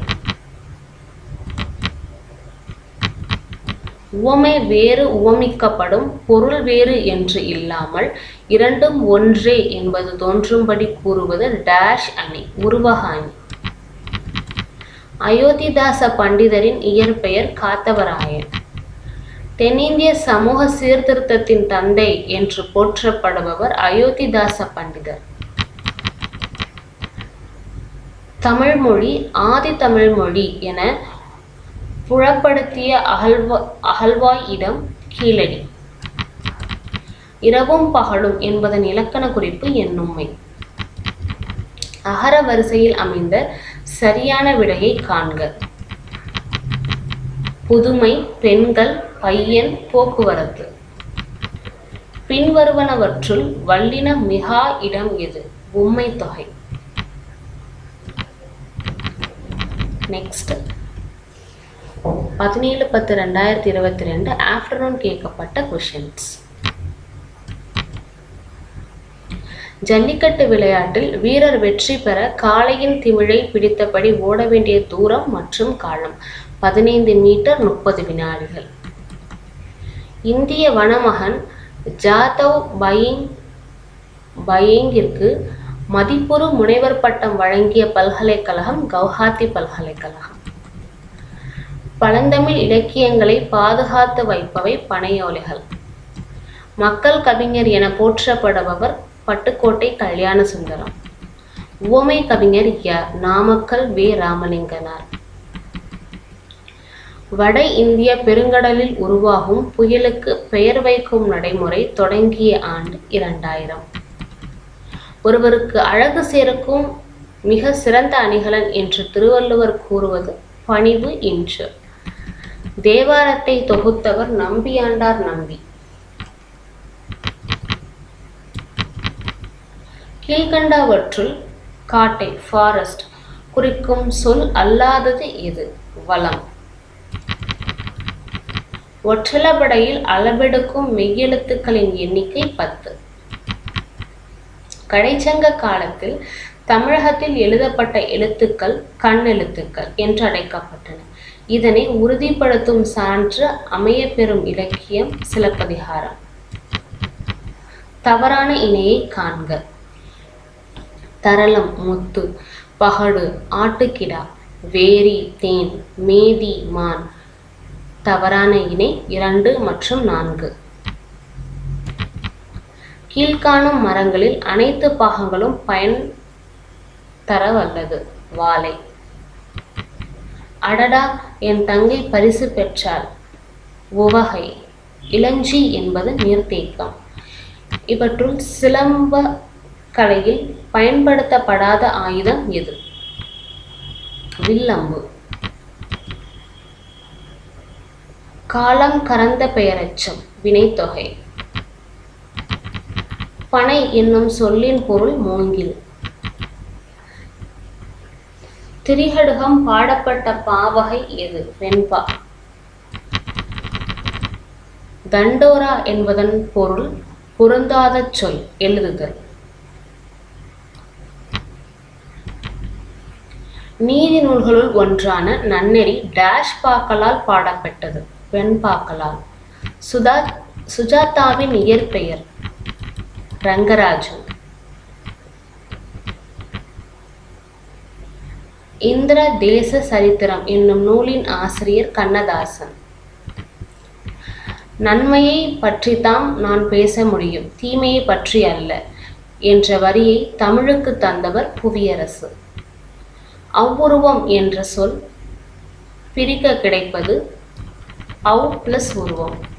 உவமை வேறு உவமிக்கப்படும் பொருள் வேறு என்று இல்லாமல் இரண்டும் ஒன்றே என்பது தோன்றும்படி கூறுவது டேஷ் அணி உருவக அணி. அயோத்திதாச பண்டிதரின் இயற்பெயர் காத்தவராயன். தென்னிந்திய சமூக சீர்திருத்தத்தின் தந்தை என்று போற்றப்படுபவர் அயோத்திதாச பண்டிதர். தமிழ்மொழி ஆதி தமிழ்மொழி என புலப்படுத்திய அகழ்வா அகழ்வாய் இடம் கீழடி. இரவும் பகலும் என்பதன் இலக்கண குறிப்பு என்னும்மை அகர வரிசையில் அமைந்த சரியான விடையை காண்க. புதுமை பெண்கள் பையன் போக்குவரத்து. பின்வருவனவற்றுள் வல்லின மிகா இடம் எது? உம்மை தொகை. நெக்ஸ்ட் பதினேழு பத்து ரெண்டாயிரத்தி இருபத்தி ரெண்டு ஆஃப்டர்நூன் கேட்கப்பட்ட கொஷின்ஸ் ஜல்லிக்கட்டு விளையாட்டில் வீரர் வெற்றி பெற காளையின் திமிழை பிடித்தபடி ஓட வேண்டிய தூரம் மற்றும் காலம் பதினைந்து மீட்டர் முப்பது வினாடிகள். இந்திய வனமகன் ஜாதவ் பயிங் பயிங்கிற்கு மதிப்புறு முனைவர் பட்டம் வழங்கிய பல்கலைக்கழகம் கவுஹாத்தி பல்கலைக்கழகம். பழந்தமிழ் இலக்கியங்களை பாதுகாத்து வைப்பவை பனையோலைகள். மக்கள் கவிஞர் என போற்றப்படுபவர் பட்டுக்கோட்டை கல்யாண சுந்தரம் உவமை கவிஞர் ய. நாமக்கல் வே. ராமலிங்கனார். வட இந்திய பெருங்கடலில் உருவாகும் புயலுக்கு பெயர் வைக்கும் நடைமுறை தொடங்கிய ஆண்டு இரண்டாயிரம். ஒருவருக்கு அழகு சேர்க்கும் மிக சிறந்த அணிகலன் என்று திருவள்ளுவர் கூறுவது பணிவு இன்று. தேவாரத்தை தொகுத்தவர் நம்பியாண்டார் நம்பி. கீழ்கண்டவற்றுள் காட்டை ஃபாரஸ்ட் குறிக்கும் சொல் அல்லாதது இது வளம். ஒற்றளபடையில் அளவெடுக்கும் மெய்யெழுத்துக்களின் எண்ணிக்கை பத்து. கடைச்சங்க காலத்தில் தமிழகத்தில் எழுதப்பட்ட எழுத்துக்கள் கண்ணெழுத்துக்கள் என்று அழைக்கப்பட்டன. இதனை உறுதிப்படுத்தும் சான்று அமையப்பெறும் இலக்கியம் சிலப்பதிகாரம். தவறான இணையை காண்க. தரளம் முத்து பகடு ஆட்டுக்கிடா வேரி தேன் மேதி மான். தவறான இணை இரண்டு மற்றும் நான்கு. கீழ்காணும் மரங்களில் அனைத்து பாகங்களும் பயன் தர வல்லது வாழை. அடடா என் தங்கை பரிசு பெற்றாள். உவகை. இளஞ்சி என்பது நீர்த்தேக்கம். இவற்றுள் சிலம்ப கலையில் பயன்படுத்தப்படாத ஆயுதம் எது? வில்லம்பு. காலம் கறந்த பெயரச்சம். வினைத்தொகை. பனை என்னும் சொல்லின் பொருள் மூங்கில். திரிகடுகம் பாடப்பட்ட பாவகை எது? வெண்பா. தண்டோரா என்பதன் பொருள் பொருந்தாத சொல் எழுதுதல். நீதி நூல்களுள் ஒன்றான நன்னெறி டேஷ் பாக்களால் பாடப்பட்டது வெண்பாக்களால். சுதா சுஜாதாவின் இயற்பெயர். ரங்கராஜன் இந்திர தேச சரித்திரம் என்னும் நூலின் ஆசிரியர் கண்ணதாசன். நன்மையை பற்றித்தான் நான் பேச முடியும் தீமையை பற்றி அல்ல என்ற வரியை தமிழுக்கு தந்தவர் புவியரசு. அவ்வுருவம் என்ற சொல் பிரிக்க கிடைப்பது அவ் பிளஸ் உருவம்.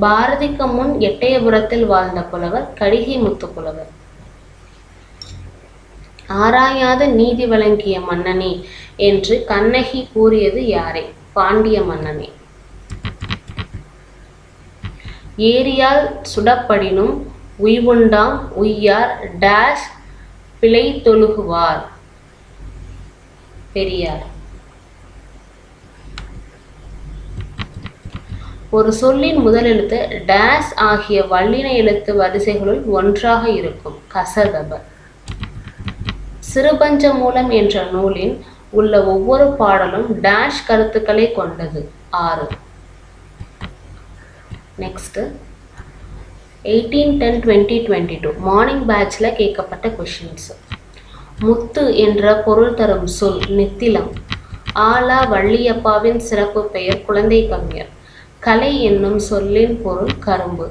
பாரதிக்கு முன் எட்டயபுரத்தில் வாழ்ந்த புலவர் கடிகை முத்து புலவர். ஆராயாத நீதி வழங்கிய மன்னனே என்று கண்ணகி கூறியது யாரே? பாண்டிய மன்னனே. ஏரியால் சுடப்படினும் உய்வுண்டாம் உய்யார் டேஷ் பிழை தொழுகுவார் பெரியார். ஒரு சொல்லின் முதல் எழுத்து டேஸ் ஆகிய வல்லின எழுத்து வரிசைகளுள் ஒன்றாக இருக்கும். கசதப சிறுபஞ்ச மூலம் என்ற நூலின் உள்ள ஒவ்வொரு பாடலும் டேஷ் கருத்துக்களை கொண்டது. ஆறு. Next eighteen ten twenty twenty two morning பேட்சில் கேட்கப்பட்ட கொஷின்ஸ் முத்து என்ற பொருள் தரும் சொல் நித்திலம் ஆலா வள்ளியப்பாவின் சிறப்பு பெயர் குழந்தை கவிஞர். கலை என்னும் சொல்லின் பொருள் கரும்பு.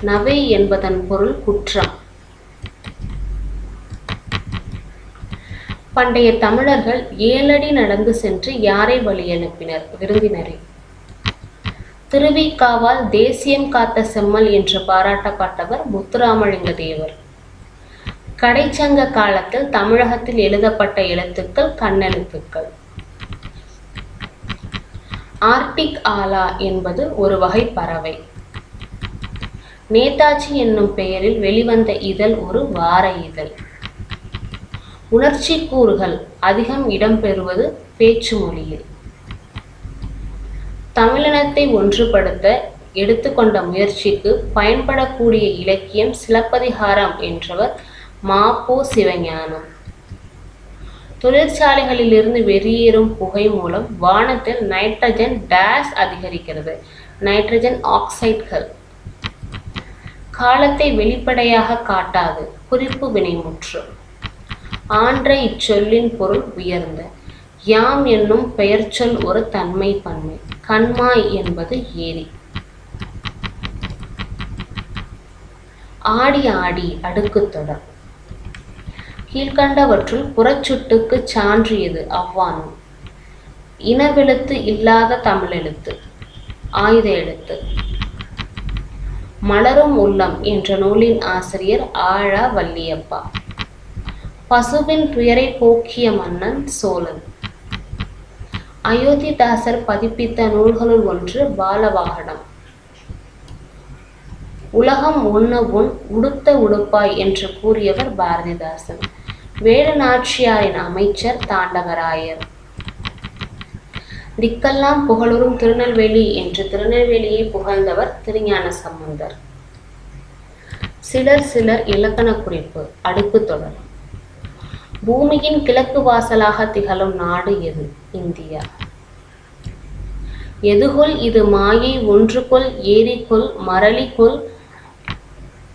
நவை என்பதன் பொருள் குற்றம். பண்டைய தமிழர்கள் ஏழடி நடந்து சென்று யாரை வழி அனுப்பினர்? விருந்தினரை. திருவிக்காவால் தேசியம் காத்த செம்மல் என்று பாராட்டப்பட்டவர் முத்துராமலிங்க தேவர். கடைச்சங்க காலத்தில் தமிழகத்தில் எழுதப்பட்ட எழுத்துக்கள் கண்ணெழுத்துக்கள். ஆர்டிக் ஆலா என்பது ஒரு வகை பறவை. நேதாஜி என்னும் பெயரில் வெளிவந்த இதழ் ஒரு வார இதழ். உணர்ச்சி கூறுகள் அதிகம் இடம்பெறுவது பேச்சு மொழியில். தமிழினத்தை ஒன்றுபடுத்த எடுத்துக்கொண்ட முயற்சிக்கு பயன்படக்கூடிய இலக்கியம் சிலப்பதிகாரம் என்றவர் மாப்போ சிவஞானம். தொழிற்சாலைகளிலிருந்து வெளியேறும் புகை மூலம் வானத்தில் நைட்ரஜன் டேஸ் அதிகரிக்கிறது. நைட்ரஜன் ஆக்சைட்கள் காலத்தை வெளிப்படையாக காட்டாது. குறிப்பு வினைமுற்று. ஆன்ற இச்சொல்லின் பொருள் உயர்ந்த. யாம் என்னும் பெயர்ச்சொல் ஒரு தன்மை பன்மை. கண்மாய் என்பது ஏரி. ஆடி ஆடி அடுக்கு தொடர். கீழ்கண்டவற்றுள் புறச்சுட்டுக்கு சான்றியது அவ்வானும் இனவெழுத்து இல்லாத தமிழெழுத்து ஆயுத எழுத்து. மலரும் உள்ளம் என்ற நூலின் ஆசிரியர் ஆழா வள்ளியப்பா. பசுவின் துயரை போக்கிய மன்னன் சோழன். அயோத்திதாசர் பதிப்பித்த நூல்களுள் ஒன்று பாலவாகனம் உலகம் உண்ண உன் உடுத்த உடுப்பாய் என்று கூறியவர் பாரதிதாசன். வேலு நாச்சியாரின் அமைச்சர் தாண்டவராயர். திக்கெல்லாம் புகழுறும் திருநெல்வேலி என்று திருநெல்வேலியை புகழ்ந்தவர் திருஞான சம்பந்தர். சிலர் சிலர் இலக்கண குறிப்பு அடுக்கு தொடர். பூமியின் கிழக்கு வாசலாக திகழும் நாடு எது? இந்தியா. எதுகொல் இது மாயை ஒன்றுகொள் ஏரிக்குள் மரளிக்குள்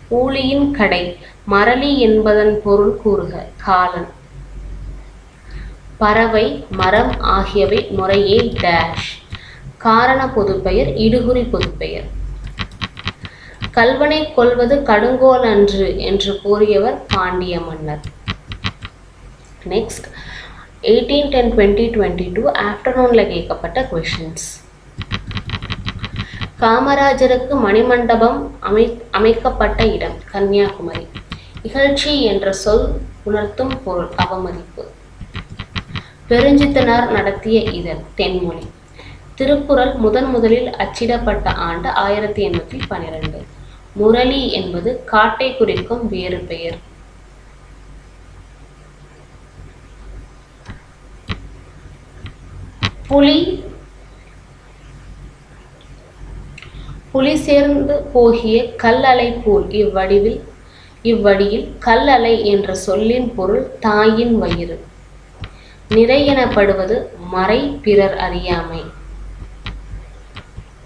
ஊழியின் கடை. மரளி என்பதன் பொருள் கூறுக காலன். பறவை மரம் ஆகியவை முறையே டேஷ் காரண பொதுப்பெயர் இடுகுறி பொதுப்பெயர். கல்வனை கொல்வது கடுங்கோல் அன்று என்று கூறியவர் பாண்டிய மன்னர். Next eighteen ten twenty twenty two ஆஃப்டர்நூனில் கேட்கப்பட்ட கொஷின்ஸ் காமராஜருக்கு மணிமண்டபம் அமை அமைக்கப்பட்ட இடம் கன்னியாகுமரி. இகழ்ச்சி என்ற சொல் உணர்த்தும் பொருள் அவமதிப்பு. பெருஞ்சித்தனார் நடத்திய இதழ் தென்மொழி. திருக்குறள் முதன் முதலில் அச்சிடப்பட்ட ஆண்டு ஆயிரத்தி எண்ணூற்றி பனிரெண்டு. முரளி என்பது காட்டை குறிக்கும் வேறு பெயர். புலி புலி சேர்ந்து போகிய கல்லலை போல் இவ்வடிவில் இவ்வடியில் கல்லலை என்ற சொல்லின் பொருள் தாயின் வயிறு. நிறையெனப்படுவது மறை பிறர் அறியாமை.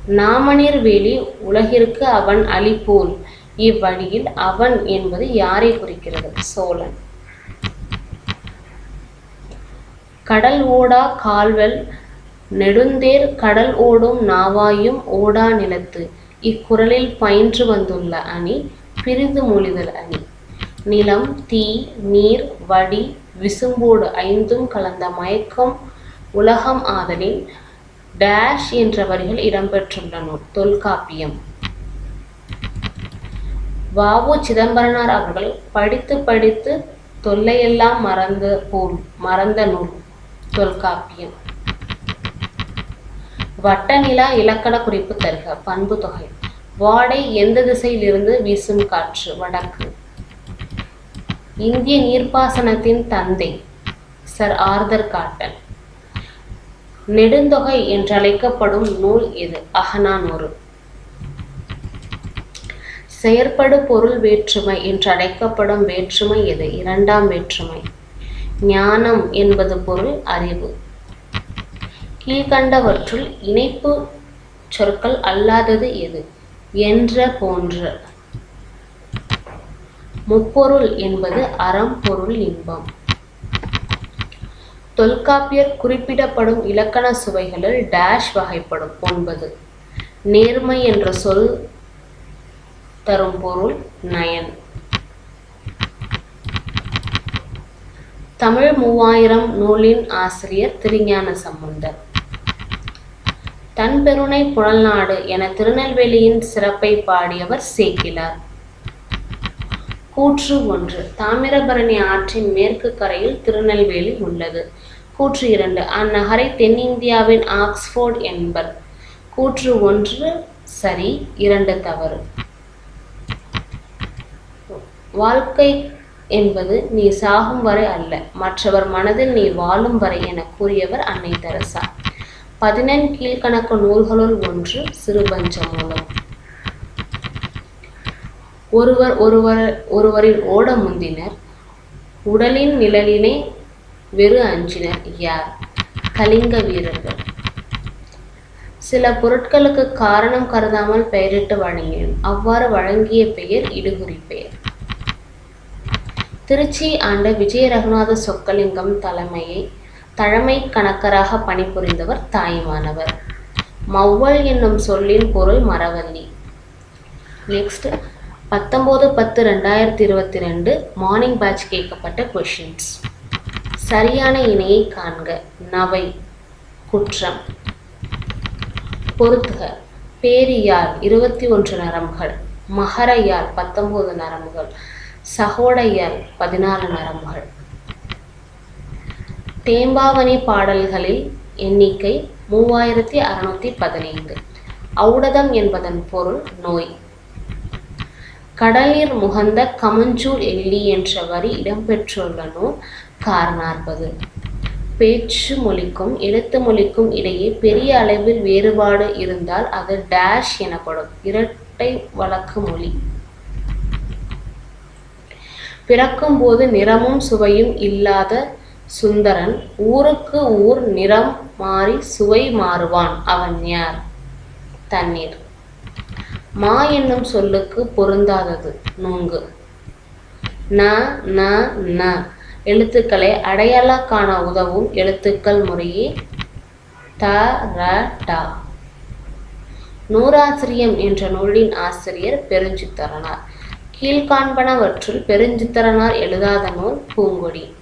நாமநீர் வேலி உலகிற்கு அவன் அளிப்போல் இவ்வழியில் அவன் என்பது யாரை குறிக்கிறது? சோழன். கடல் ஓடா கால்வல் நெடுந்தேர் கடல் ஓடும் நாவாயும் ஓடா நிலத்து இக்குறளில் பயின்று வந்துள்ள அணி பிரிந்து மொழிதல் அணி. நிலம் தீ நீர் வடி விசும்போடு ஐந்தும் கலந்த மயக்கம் உலகம் ஆதலின் டேஷ் என்ற வரிகள் இடம்பெற்றுள்ள நூல் தொல்காப்பியம் வாவு சிதம்பரனார் அவர்கள் படித்து படித்து தொல்லையெல்லாம் மறந்த போல் மறந்த நூல் தொல்காப்பியம். வட்டநிலா இலக்கண குறிப்பு தருக பண்பு தொகை. வாடை எந்த திசையிலிருந்து வீசும் காற்று? வடக்கு. இந்திய நீர்ப்பாசனத்தின் தந்தை சர் ஆர்தர் காட்டன். நெடுந்தொகை என்றழைக்கப்படும் நூல் இது அகநானூறு. செயற்படு பொருள் வேற்றுமை என்றழைக்கப்படும் வேற்றுமை எது இரண்டாம் வேற்றுமை. ஞானம் என்பது பொருள் அறிவு. கீழ்கண்டவற்றுள் இணைப்பு சொற்கள் அல்லாதது எது? என்ற போன்ற. முப்பொருள் என்பது அறம் பொருள் இன்பம். தொல்காப்பியர் குறிப்பிடப்படும் இலக்கண சுவைகளில் டேஷ் வகைப்படும். ஒன்பது. நேர்மை என்ற சொல் தரும் பொருள் நயன். தமிழ் மூவாயிரம் நூலின் ஆசிரியர் திருஞான சம்பந்தர். தன்பெருணை புழல்நாடு என திருநெல்வேலியின் சிறப்பை பாடியவர் சேக்கிலார். கூற்று ஒன்று. தாமிரபரணி ஆற்றின் மேற்கு கரையில் திருநெல்வேலி உள்ளது. கூற்று இரண்டு. அந்நகரை தென்னிந்தியாவின் ஆக்ஸ்போர்ட் என்பர். கூற்று ஒன்று. சரி. இரண்டு தவறு. வாழ்க்கை என்பது நீ சாகும் வரை அல்ல. மற்றவர் மனதில் நீ வாழும் வரை என கூறியவர் அன்னை தெரசா. பதினெண் கீழ்கணக்கு நூல்களுள் ஒன்று சிறுபஞ்சமூலம். ஒருவர் ஒருவர் ஒருவரின் ஓட முந்தினர் உடலின் நிழலினை வெறு அஞ்சினர் யார்? கலிங்க வீரர்கள். சில பொருட்களுக்கு காரணம் கருதாமல் பெயரிட்டு வழங்கினோம் அவ்வாறு வழங்கிய பெயர் இடுகுறி பெயர். திருச்சி ஆண்ட விஜய ரகுநாத சொக்கலிங்கம் தலைமையை தலைமை கணக்கராக பணிபுரிந்தவர் தாய்மானவர். மௌவல் என்னும் சொல்லின் பொருள் மரவள்ளி. நெக்ஸ்ட் பத்தொம்போது பத்து ரெண்டாயிரத்தி இருபத்தி ரெண்டு மார்னிங் பேட்ச் கேட்கப்பட்ட கொஷின்ஸ் சரியான இணையை காண்க. நவை குற்றம். பொருத்துக. பேரியார் இருபத்தி ஒன்று நரம்புகள். மகரையார் பத்தொம்போது நரம்புகள். சகோடையார் பதினாலு நரம்புகள். தேம்பாவணி பாடல்களில் எண்ணிக்கை மூவாயிரத்தி அறுநூத்தி பதினைந்து. ஔடதம் என்பதன் பொருள் நோய். கடலில் முகந்த கமஞ்சூர் எள்ளி என்ற வரி இடம்பெற்றுள்ள நூல் காரணார்பது பேச்சு மொழிக்கும் எழுத்து மொழிக்கும் இடையே பெரிய அளவில் வேறுபாடு இருந்தால் அது டேஷ் எனப்படும். இரட்டை வழக்கு மொழி. பிறக்கும்போது நிறமும் சுவையும் இல்லாத சுந்தரன் ஊருக்கு ஊர் நிறம் மாறி சுவை மாறுவான். அவன் யார்? தண்ணீர். மா என்னும் சொல்லுக்கு பொருந்தாதது. நுங்கு. ந ந ந. எழுத்துக்களை அடையாள காண உதவும் எழுத்துக்கள் முறையே த ர டா. நூறாசிரியம் என்ற நூலின் ஆசிரியர் பெருஞ்சித்தரனார். கீழ்காண்பனவற்றுள் பெருஞ்சித்தரனார் எழுதாத நூல் பூங்கொடி.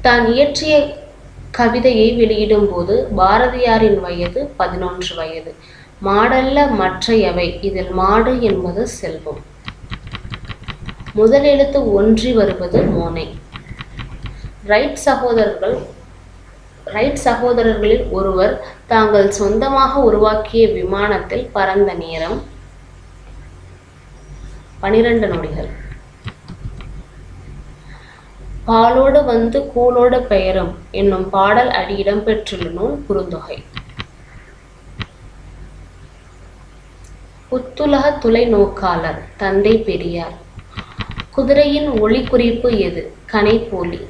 தான் இயற்றிய கவிதையை வெளியிடும் போது பாரதியாரின் வயது பதினொன்று வயது. மாடல்ல மற்றையவை. இதில் மாடு என்பது செல்வம். முதலெழுத்து ஒன்றி வருவது மோனை. ரைட் சகோதரர்கள் ரைட் சகோதரர்களில் ஒருவர் தாங்கள் சொந்தமாக உருவாக்கிய விமானத்தில் பறந்த நேரம் பனிரெண்டு நொடிகள். பாலோடு வந்து கூலோடு பெயரும் என்னும் பாடல் அடி இடம்பெற்றுள்ள நூல் குறுந்தொகை. புத்துலக துளை நோக்காளர் தந்தை பெரியார். குதிரையின் ஒளி குறிப்பு எது? கனைப்போலி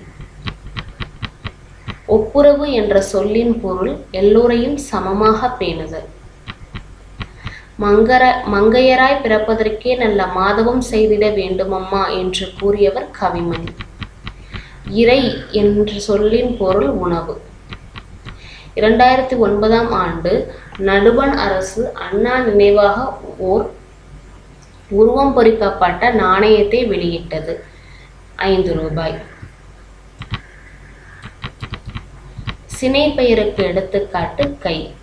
ஒப்புரவு என்ற சொல்லின் பொருள் எல்லோரையும் சமமாக பேணுதல். மங்கர மங்கையராய் பிறப்பதற்கே நல்ல மாதவம் செய்திட வேண்டுமம்மா என்று கூறியவர் கவிமணி. இறை என்ற சொல்லின் பொருள் உணவு. இரண்டாயிரத்தி ஒன்பதாம் ஆண்டு நடுவண் அரசு அண்ணா நினைவாக ஓர் உருவம் பொறிக்கப்பட்ட நாணயத்தை வெளியிட்டது. ஐந்து ரூபாய். சினை பெயருக்கு எடுத்துக்காட்டு கை.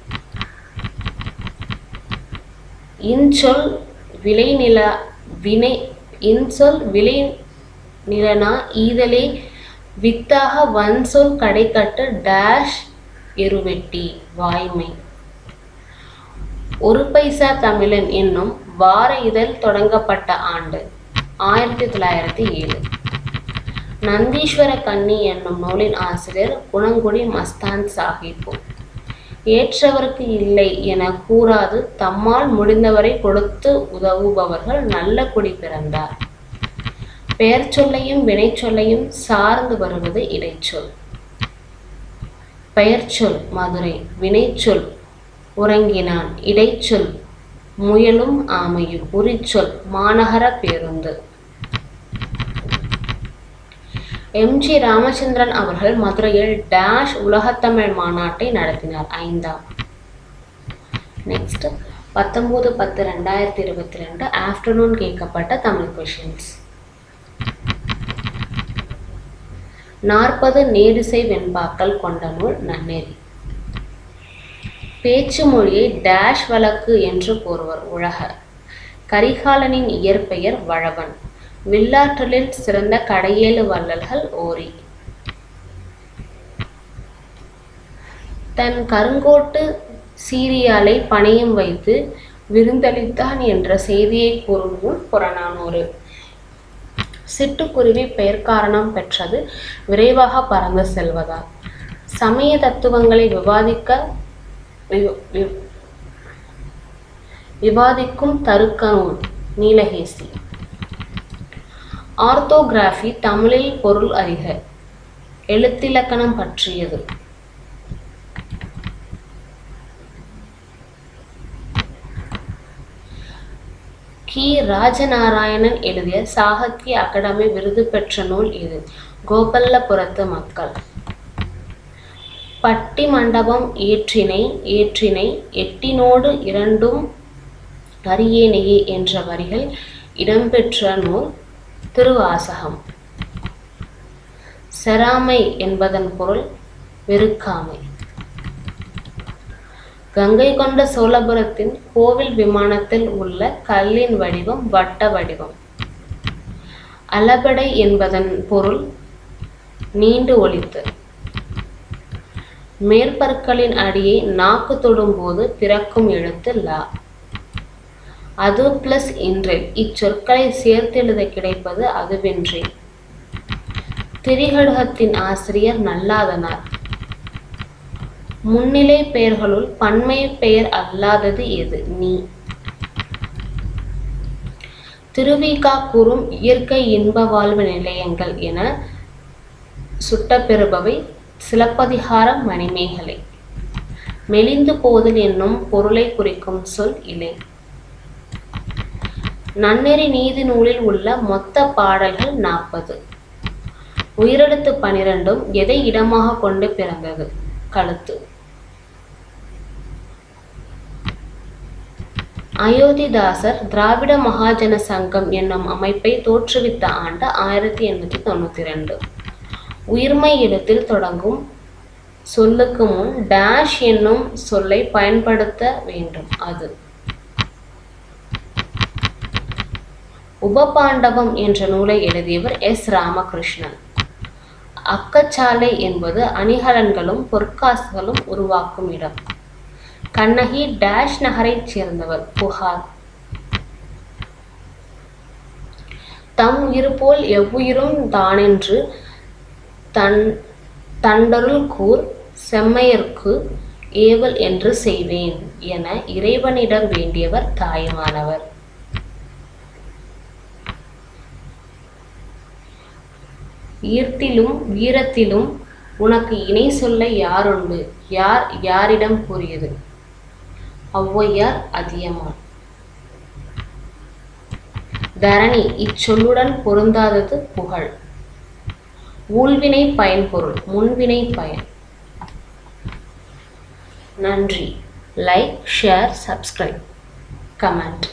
இன்சொல் விளைநில வினை இன்சொல் விளை நிலனா ஈதலே வித்தாக வன்சொல் கடைக்கட்டு டேஷ் எருவெட்டி வாய்மை. ஒரு பைசா தமிழன் என்னும் வார இதழ் தொடங்கப்பட்ட ஆண்டு ஆயிரத்தி தொள்ளாயிரத்தி ஏழு. நந்தீஸ்வர கன்னி என்னும் நூலின் ஆசிரியர் குணங்குடி மஸ்தான் சாஹிப்பு. ஏற்றவருக்கு இல்லை என கூறாது தம்மால் முடிந்தவரை கொடுத்து உதவுபவர்கள் நல்ல குடி பிறந்தார். பெயர் சொல்லையும் வினைச்சொல்லையும் சார்ந்து வருவது இடைச்சொல். பெயர்ச்சொல் மதுரை. வினைச்சொல் உறங்கினான். இடைச்சொல் முயலும் ஆமையும். உரிச்சொல் மாநகர பேருந்து. எம். ஜி. ராமச்சந்திரன் அவர்கள் மதுரையில் டேஷ் உலகத்தமிழ் மாநாட்டை நடத்தினார். ஐந்தாம். நெக்ஸ்ட். பத்தொம்போது பத்து ரெண்டாயிரத்தி இருபத்தி ரெண்டு ஆஃப்டர்நூன் கேட்கப்பட்ட தமிழ் கொஷின்ஸ். நாற்பது நேரிசை வெண்பாக்கள் கொண்ட நூல் நன்னெறி. பேச்சு மொழியை டேஷ் வழக்கு என்று கூறுவர் உலக. கரிகாலனின் இயற்பெயர் வழவன். வில்லாற்றலில் சிறந்த கடையேழு வள்ளல்கள் ஓரி. தன் கருங்கோட்டு சீரியாலை பணையம் வைத்து விருந்தளித்தான் என்ற செய்தியை கூறும் நூல் புறநானூறு. சிட்டுக்குருவி பெயர் காரணம் பெற்றது. விரைவாக பறந்து செல்வதால். சமய தத்துவங்களை விவாதிக்க வி- விவாதிக்கும் தருக்க நூல் நீலகேசி. ஆர்த்தோகிராஃபி தமிழில் பொருள் அறிக. எழுத்திலக்கணம் பற்றியது. கி. ராஜநாராயணன் எழுதிய சாகித்ய அகாடமி விருது பெற்ற நூல் இது. கோபல்லபுரத்து மக்கள். பட்டி மண்டபம் ஏற்றினை ஏற்றினை எட்டினோடு இரண்டும் அரியேனையே என்ற வரிகள் இடம்பெற்ற நூல் திருவாசகம். செராமை என்பதன் பொருள் வெறுக்காமை. கங்கை கொண்ட சோழபுரத்தின் கோவில் விமானத்தில் உள்ள கல்லின் வடிவம் வட்ட வடிவம். அளபடை என்பதன் பொருள் நீண்டு ஒளித்து மேற்பற்களின் அடியை நாக்கு தொடும்போது பிறக்கும் எழுத்து லா. அது பிளஸ் இன்றேல் இச்சொற்களை சேர்த்தெழுத கிடைப்பது அதுவென்றே. திரிகடுகத்தின் ஆசிரியர் நல்லாதனார். முன்னிலை பெயர்களுள் பன்மை பெயர் அல்லாதது எது? நீ. திருவிகா கூறும் இயற்கை இன்ப வாழ்வு நிலையங்கள் என சுட்டப்பெறுபவை சிலப்பதிகாரம் மணிமேகலை. மெலிந்து போதல் என்னும் பொருளை குறிக்கும் சொல் இலை. நன்னெறி நீதி நூலில் உள்ள மொத்த பாடல்கள் நாற்பது. உயிரெழுத்து பனிரெண்டும் எதை இடமாக கொண்டு பிறந்தது? கழுத்து. அயோத்திதாசர் திராவிட மகாஜன சங்கம் என்னும் அமைப்பை தோற்றுவித்த ஆண்டு ஆயிரத்தி எண்ணூற்றி தொண்ணூத்தி ரெண்டு. உயிர்மை எழுத்தில் தொடங்கும் சொல்லுக்கு முன் டேஷ் என்னும் சொல்லை பயன்படுத்த வேண்டும் அது. உபபாண்டவம் என்ற நூலை எழுதியவர் எஸ் ராமகிருஷ்ணன். அக்கச்சாலை என்பது அணிகலன்களும் பொற்காசுகளும் உருவாக்கும் இடம். கண்ணகி டேஷ் நகரைச் சேர்ந்தவர். புகார். தம் உயிர் போல் எவ்வுயிரும் தானென்று தன் தண்டருள் கூர் செம்மையர்க்கு ஏவல் என்று செய்வேன் என இறைவனிடம் வேண்டியவர் தாயுமானவர். ஈர்த்திலும் வீரத்திலும் உனக்கு இணை சொல்ல யாருண்டு? யார் யாரிடம் கூறியது? ஒளவையார் அதியமான். தரணி இச்சொல்லுடன் பொருந்தாதது புகழ். ஊழ்வினை பயன்பொருள் முன்வினை பயன். நன்றி. Like share subscribe comment